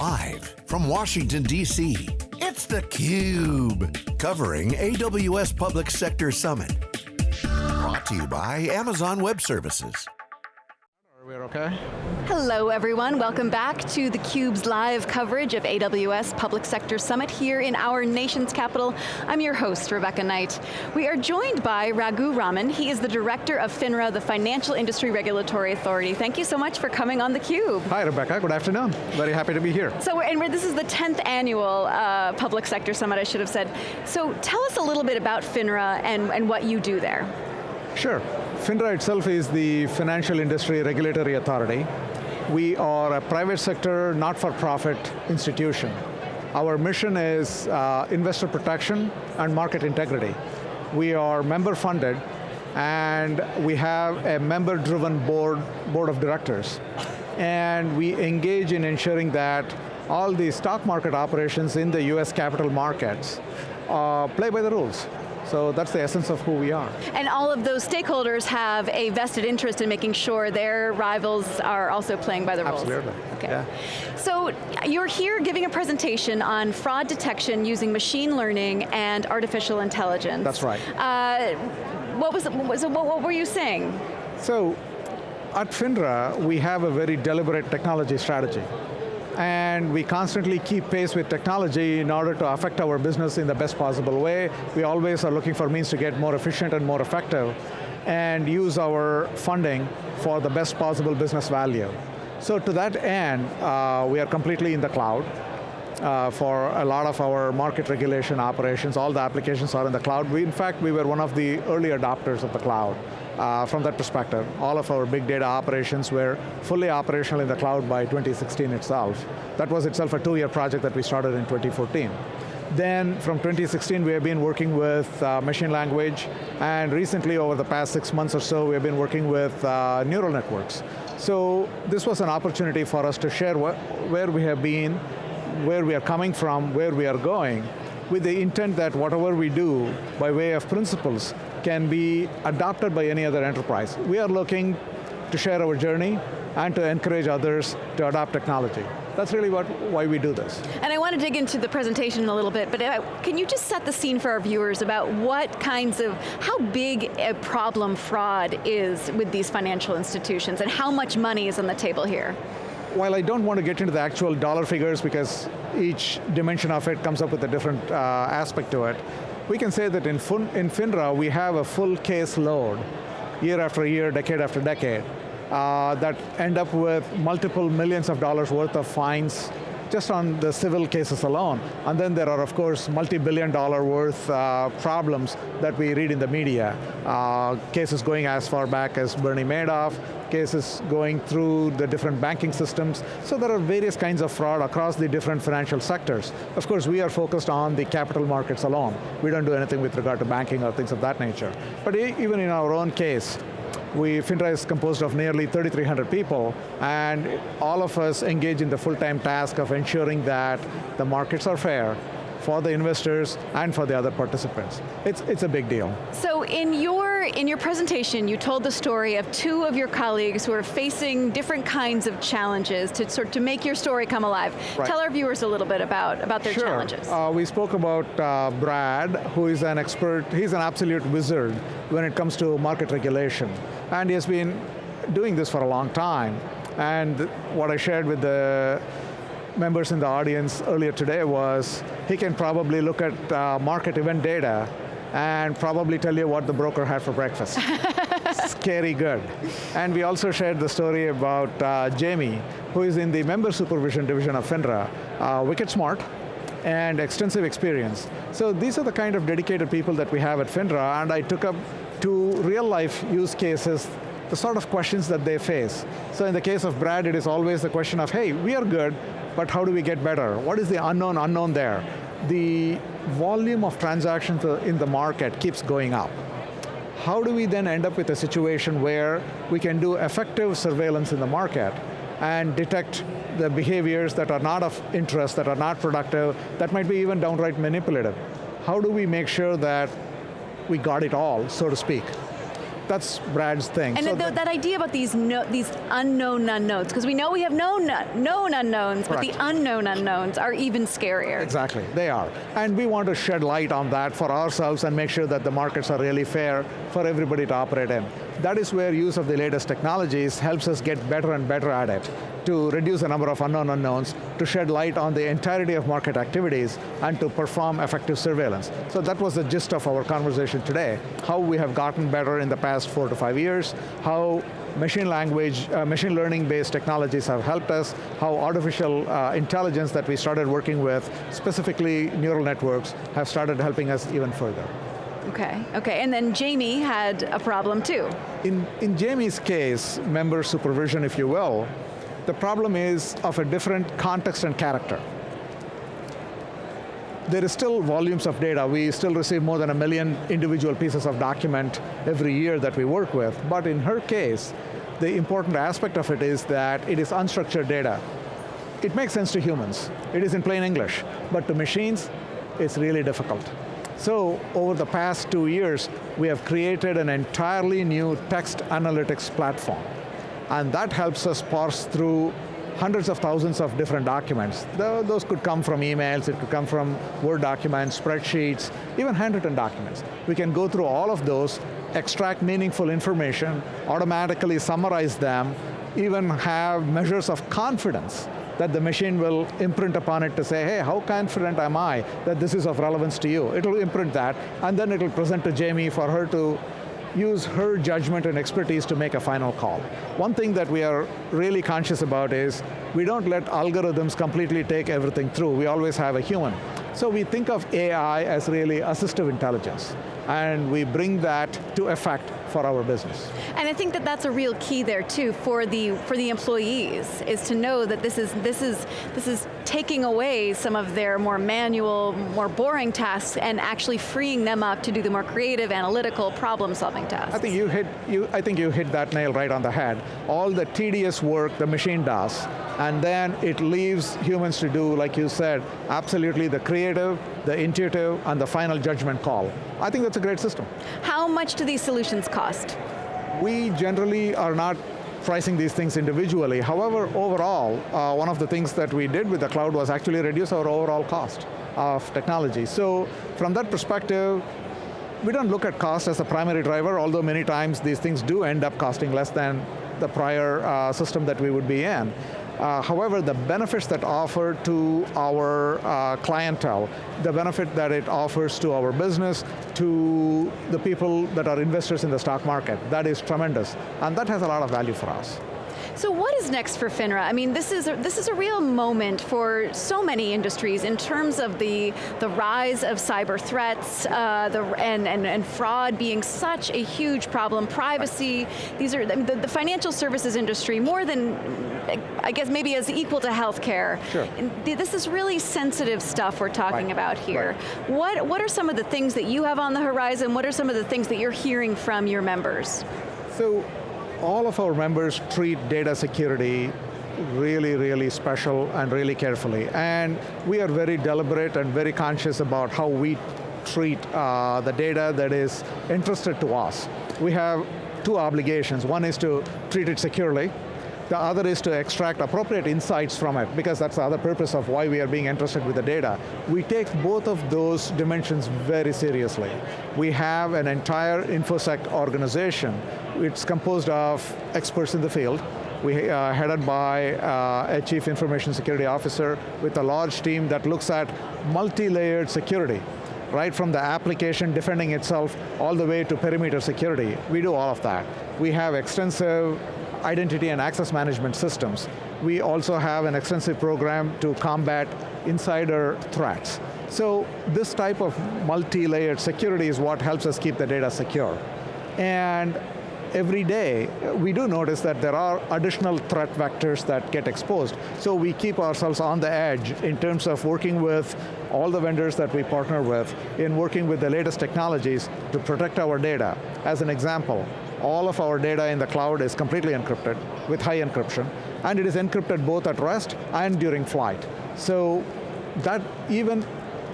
Live from Washington, D.C., it's theCUBE. Covering AWS Public Sector Summit. Brought to you by Amazon Web Services. We're okay? Hello everyone, welcome back to theCUBE's live coverage of AWS Public Sector Summit here in our nation's capital. I'm your host, Rebecca Knight. We are joined by Raghu Raman. He is the Director of FINRA, the Financial Industry Regulatory Authority. Thank you so much for coming on theCUBE. Hi Rebecca, good afternoon. Very happy to be here. So, and this is the 10th annual uh, Public Sector Summit, I should have said. So tell us a little bit about FINRA and, and what you do there. Sure. FINRA itself is the Financial Industry Regulatory Authority. We are a private sector, not-for-profit institution. Our mission is uh, investor protection and market integrity. We are member funded and we have a member-driven board, board of directors. And we engage in ensuring that all the stock market operations in the US capital markets uh, play by the rules. So that's the essence of who we are. And all of those stakeholders have a vested interest in making sure their rivals are also playing by the rules. Absolutely, okay. yeah. So you're here giving a presentation on fraud detection using machine learning and artificial intelligence. That's right. Uh, what, was, what, was, what were you saying? So, at FINRA, we have a very deliberate technology strategy and we constantly keep pace with technology in order to affect our business in the best possible way. We always are looking for means to get more efficient and more effective and use our funding for the best possible business value. So to that end, uh, we are completely in the cloud. Uh, for a lot of our market regulation operations, all the applications are in the cloud. We, in fact, we were one of the early adopters of the cloud uh, from that perspective. All of our big data operations were fully operational in the cloud by 2016 itself. That was itself a two-year project that we started in 2014. Then from 2016 we have been working with uh, machine language and recently over the past six months or so we have been working with uh, neural networks. So this was an opportunity for us to share where we have been, where we are coming from, where we are going, with the intent that whatever we do by way of principles can be adopted by any other enterprise. We are looking to share our journey and to encourage others to adopt technology. That's really what, why we do this. And I want to dig into the presentation a little bit, but can you just set the scene for our viewers about what kinds of, how big a problem fraud is with these financial institutions and how much money is on the table here? While I don't want to get into the actual dollar figures because each dimension of it comes up with a different uh, aspect to it, we can say that in, in FINRA, we have a full case load, year after year, decade after decade, uh, that end up with multiple millions of dollars worth of fines just on the civil cases alone. And then there are, of course, multi-billion dollar worth uh, problems that we read in the media. Uh, cases going as far back as Bernie Madoff, cases going through the different banking systems. So there are various kinds of fraud across the different financial sectors. Of course, we are focused on the capital markets alone. We don't do anything with regard to banking or things of that nature. But even in our own case, we, FINRA is composed of nearly 3,300 people, and all of us engage in the full-time task of ensuring that the markets are fair, for the investors and for the other participants. It's, it's a big deal. So in your, in your presentation, you told the story of two of your colleagues who are facing different kinds of challenges to sort to make your story come alive. Right. Tell our viewers a little bit about, about their sure. challenges. Uh, we spoke about uh, Brad, who is an expert, he's an absolute wizard when it comes to market regulation. And he has been doing this for a long time. And what I shared with the members in the audience earlier today was he can probably look at uh, market event data and probably tell you what the broker had for breakfast. Scary good. And we also shared the story about uh, Jamie, who is in the member supervision division of FINRA, uh, wicked smart, and extensive experience. So these are the kind of dedicated people that we have at FINRA, and I took up two real life use cases the sort of questions that they face. So in the case of Brad, it is always the question of, hey, we are good, but how do we get better? What is the unknown unknown there? The volume of transactions in the market keeps going up. How do we then end up with a situation where we can do effective surveillance in the market and detect the behaviors that are not of interest, that are not productive, that might be even downright manipulative? How do we make sure that we got it all, so to speak? that's Brad's thing. And so th that idea about these no, these unknown unknowns, because we know we have known, known unknowns, Correct. but the unknown unknowns are even scarier. Exactly, they are. And we want to shed light on that for ourselves and make sure that the markets are really fair for everybody to operate in. That is where use of the latest technologies helps us get better and better at it to reduce the number of unknown unknowns, to shed light on the entirety of market activities, and to perform effective surveillance. So that was the gist of our conversation today, how we have gotten better in the past four to five years, how machine language, uh, machine learning based technologies have helped us, how artificial uh, intelligence that we started working with, specifically neural networks, have started helping us even further. Okay, okay, and then Jamie had a problem too. In, in Jamie's case, member supervision, if you will, the problem is of a different context and character. There is still volumes of data. We still receive more than a million individual pieces of document every year that we work with, but in her case, the important aspect of it is that it is unstructured data. It makes sense to humans. It is in plain English, but to machines, it's really difficult. So over the past two years, we have created an entirely new text analytics platform. And that helps us parse through hundreds of thousands of different documents. Those could come from emails, it could come from Word documents, spreadsheets, even handwritten documents. We can go through all of those, extract meaningful information, automatically summarize them, even have measures of confidence that the machine will imprint upon it to say, hey, how confident am I that this is of relevance to you? It'll imprint that, and then it'll present to Jamie for her to use her judgment and expertise to make a final call. One thing that we are really conscious about is we don't let algorithms completely take everything through. We always have a human. So we think of AI as really assistive intelligence and we bring that to effect for our business. And I think that that's a real key there too for the for the employees is to know that this is this is this is taking away some of their more manual, more boring tasks and actually freeing them up to do the more creative, analytical, problem-solving tasks. I think you hit you I think you hit that nail right on the head. All the tedious work the machine does, and then it leaves humans to do, like you said, absolutely the creative, the intuitive, and the final judgment call. I think that's a great system. How much do these solutions cost? We generally are not pricing these things individually. However, overall, uh, one of the things that we did with the cloud was actually reduce our overall cost of technology. So from that perspective, we don't look at cost as a primary driver, although many times these things do end up costing less than the prior uh, system that we would be in. Uh, however, the benefits that offer to our uh, clientele, the benefit that it offers to our business, to the people that are investors in the stock market, that is tremendous. And that has a lot of value for us. So what is next for FINRA? I mean, this is a, this is a real moment for so many industries in terms of the, the rise of cyber threats uh, the, and, and, and fraud being such a huge problem, privacy, these are, the, the financial services industry, more than, I guess maybe as equal to healthcare. Sure. This is really sensitive stuff we're talking right. about here. Right. What, what are some of the things that you have on the horizon? What are some of the things that you're hearing from your members? So all of our members treat data security really, really special and really carefully. And we are very deliberate and very conscious about how we treat uh, the data that is entrusted to us. We have two obligations. One is to treat it securely, the other is to extract appropriate insights from it, because that's the other purpose of why we are being entrusted with the data. We take both of those dimensions very seriously. We have an entire InfoSec organization. It's composed of experts in the field, we uh, headed by uh, a chief information security officer with a large team that looks at multi-layered security right from the application defending itself all the way to perimeter security. We do all of that. We have extensive identity and access management systems. We also have an extensive program to combat insider threats. So this type of multi-layered security is what helps us keep the data secure. And every day, we do notice that there are additional threat vectors that get exposed. So we keep ourselves on the edge in terms of working with all the vendors that we partner with, in working with the latest technologies to protect our data. As an example, all of our data in the cloud is completely encrypted with high encryption, and it is encrypted both at rest and during flight. So that even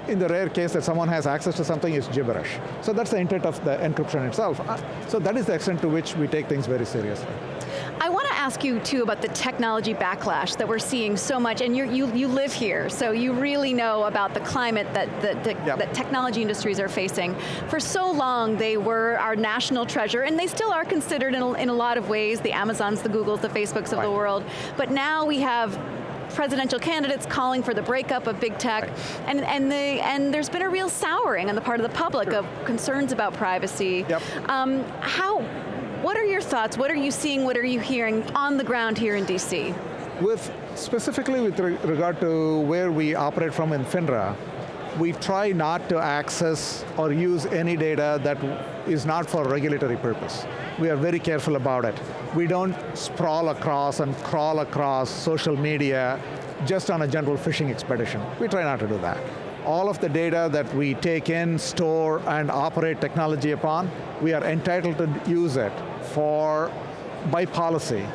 in the rare case that someone has access to something, is gibberish. So that's the intent of the encryption itself. Uh, so that is the extent to which we take things very seriously. I want ask you too about the technology backlash that we're seeing so much, and you you live here, so you really know about the climate that, that, that, yep. that technology industries are facing. For so long, they were our national treasure, and they still are considered in a, in a lot of ways, the Amazons, the Googles, the Facebooks of right. the world, but now we have presidential candidates calling for the breakup of big tech, right. and, and, the, and there's been a real souring on the part of the public sure. of concerns about privacy. Yep. Um, how, what are your thoughts? What are you seeing? What are you hearing on the ground here in DC? With, specifically with re regard to where we operate from in FINRA, we try not to access or use any data that is not for regulatory purpose. We are very careful about it. We don't sprawl across and crawl across social media just on a general fishing expedition. We try not to do that. All of the data that we take in, store, and operate technology upon, we are entitled to use it for, by policy,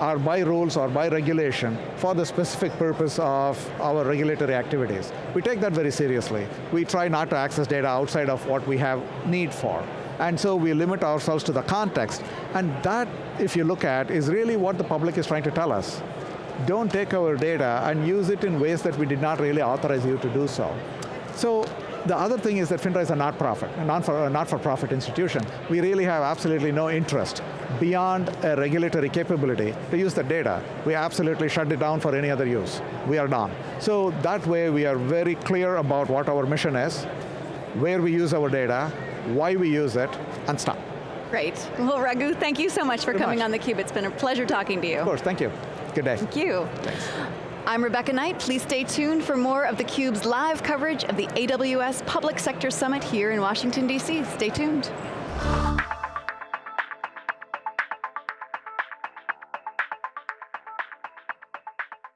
or by rules or by regulation for the specific purpose of our regulatory activities. We take that very seriously. We try not to access data outside of what we have need for. And so we limit ourselves to the context. And that, if you look at, is really what the public is trying to tell us. Don't take our data and use it in ways that we did not really authorize you to do so. So the other thing is that FINRA is a not-profit, a not-for-profit institution. We really have absolutely no interest beyond a regulatory capability to use the data. We absolutely shut it down for any other use. We are done. So that way we are very clear about what our mission is, where we use our data, why we use it, and stop. Great. Well, Raghu, thank you so much for Very coming much. on theCUBE. It's been a pleasure talking to you. Of course, thank you. Good day. Thank you. Thanks. I'm Rebecca Knight. Please stay tuned for more of theCUBE's live coverage of the AWS Public Sector Summit here in Washington, D.C. Stay tuned.